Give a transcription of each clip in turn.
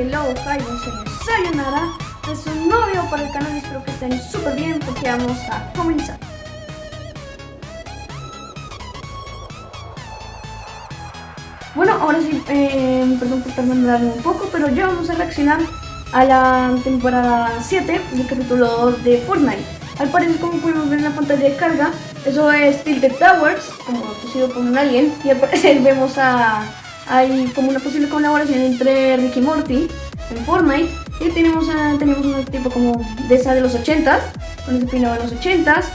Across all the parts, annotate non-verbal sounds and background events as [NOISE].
hello, hi, soy Sayonara. Es un nuevo video para el canal espero que estén súper bien porque vamos a comenzar. Bueno, ahora sí, eh, perdón por tardarme un poco, pero ya vamos a reaccionar a la temporada 7 del capítulo 2 de Fortnite. Al parecer, como podemos ver en la pantalla de carga, eso es Tilted Towers, como sido por un alien, y al parecer vemos a hay como una posible colaboración entre Ricky Morty en Fortnite y tenemos, a, tenemos un tipo como de esa de los 80s, con ese peinado de los 80s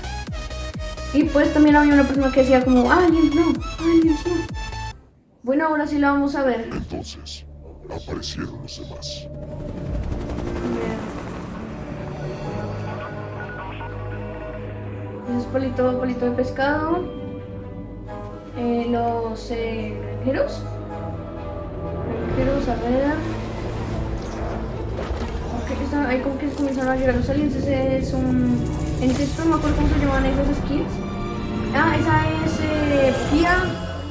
y pues también había una persona que decía como aliens no, aliens no. Bueno, ahora sí la vamos a ver. Entonces, aparecieron los demás. Es palito, palito de pescado. Eh, los eh, granjeros quiero saber... Ok, ahí como que comenzaron a llegar los aliens, ese es un... En texto no me acuerdo cómo se llaman esas skins. Ah, esa es eh, Pia.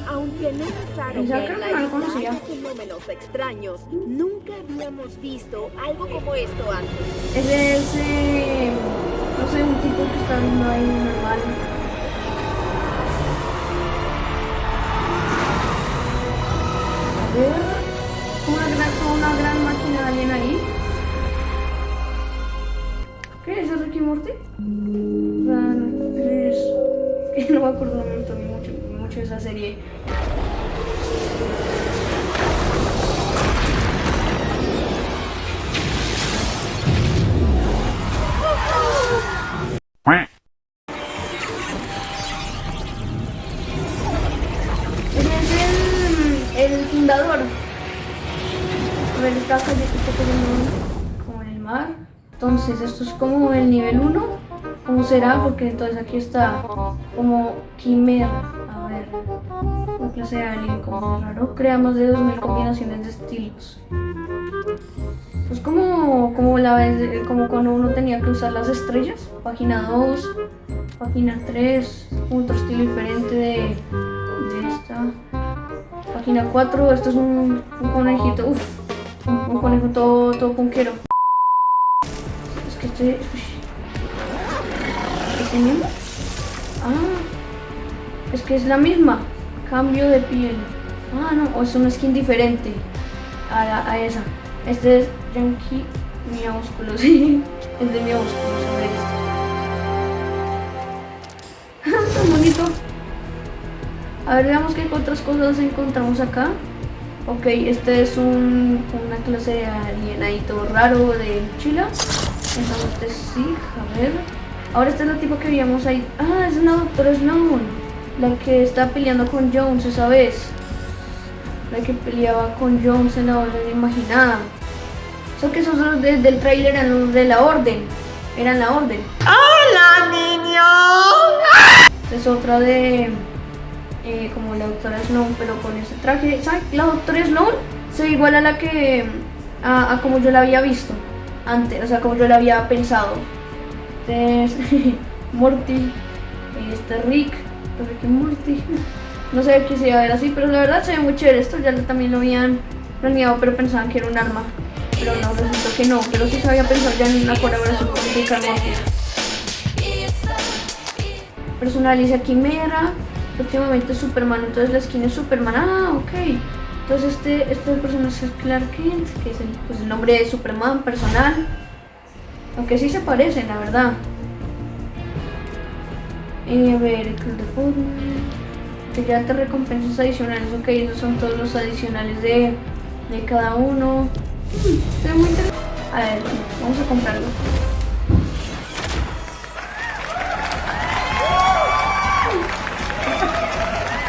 Aunque no es claro que que no lo conocía. fenómenos extraños, nunca habíamos visto algo como esto antes. Ese es, eh, no sé, un tipo que está viendo ahí normal. [LAUGHS] Que no me acuerdo mucho, mucho de esa serie. está cayendo como en el mar. Entonces, esto es como el nivel 1. ¿Cómo será? Porque entonces aquí está como quimera. A ver, una clase de alien como raro. Crea más de 2000 combinaciones de estilos. Pues como, como la vez, como cuando uno tenía que usar las estrellas. Página 2, página 3, otro estilo diferente de, de esta. Página 4, esto es un, un conejito. Uf, un conejo todo, todo punquero. Es que este... ¿Este mismo? Ah, es que es la misma. Cambio de piel. Ah, no, o es una skin diferente a, a esa. Este es Yankee Miaúsculo, [LAUGHS] sí. Es de Miaúsculo, ver este. [LAUGHS] Tan bonito. A ver, veamos qué otras cosas encontramos acá. Ok, este es un, una clase de alienadito raro de mochila. Entonces sí, a ver. Ahora esta es la tipo que vimos ahí. Ah, es una doctora Sloan. La que está peleando con Jones esa vez. La que peleaba con Jones en la orden imaginada. Son que esos desde el trailer eran los de la orden. Eran la orden. ¡Hola, niño! Es otra de eh, como la doctora Sloan, pero con ese traje. ¿Sabes? La doctora Sloan se ve igual a la que. A, como yo la había visto antes, o sea, como yo la había pensado. Este Morty, [LAUGHS] este Rick, Rick y Morty. No sé qué se iba a ver así, pero la verdad se ve muy chévere. Esto ya también lo habían planeado, pero pensaban que era un arma. Pero no, resultó que no. Pero sí se había pensado ya en una colaboración con Rick y Morty. Personaliza Quimera, próximamente Superman, entonces la skin es Superman, ah, ok. Entonces este, este personaje es Clark Kent, que es el, pues, el nombre de Superman personal. Aunque sí se parecen, la verdad. Eh, a ver, el Club de Fortnite. Que ya te recompensas adicionales, ok, esos son todos los adicionales de, de cada uno. Ve muy interesante. A ver, vamos a comprarlo.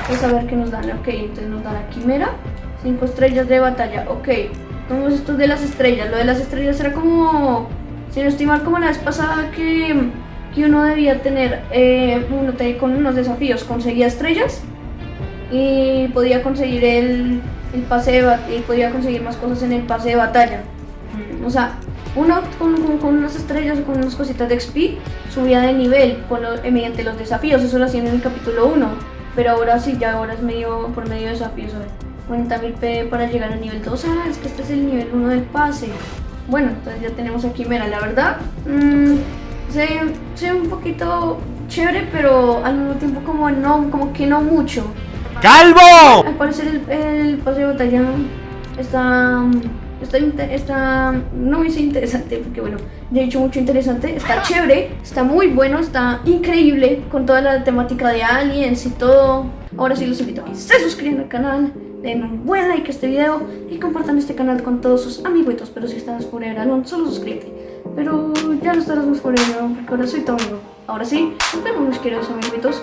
Vamos a ver qué nos dan. Ok, entonces nos dan la quimera. 5 estrellas de batalla. Ok. Vamos esto de las estrellas. Lo de las estrellas era como... Si no estoy mal, como la vez pasada que, que uno debía tener... Eh, uno con unos desafíos. Conseguía estrellas. Y podía conseguir el, el pase de y podía conseguir más cosas en el pase de batalla. O sea, uno con, con, unas estrellas o con unas cositas de XP subía de nivel mediante los desafíos. Eso lo hacían en el capítulo 1. Pero ahora sí, ya ahora es medio por medio de desafíos. 40.000 P para llegar al nivel 2. Ah, es que este es el nivel 1 del pase. Bueno, entonces ya tenemos aquí, mira, la verdad, mmm, se, se ve un poquito chévere, pero al mismo tiempo como no, como que no mucho. ¡Calvo! Al parecer el, el pase de batalla está, está, está, no dice interesante, porque bueno, ya he dicho mucho interesante, está chévere, está muy bueno, está increíble con toda la temática de aliens y todo. Ahora sí los invito a que se suscriban al canal, den un buen like a este video y compartan este canal con todos sus amiguitos, pero si estás fuera Alone, solo suscríbete. Pero ya no estarás más fuera porque ahora soy amigo. Ahora sí, nos vemos mis queridos amiguitos.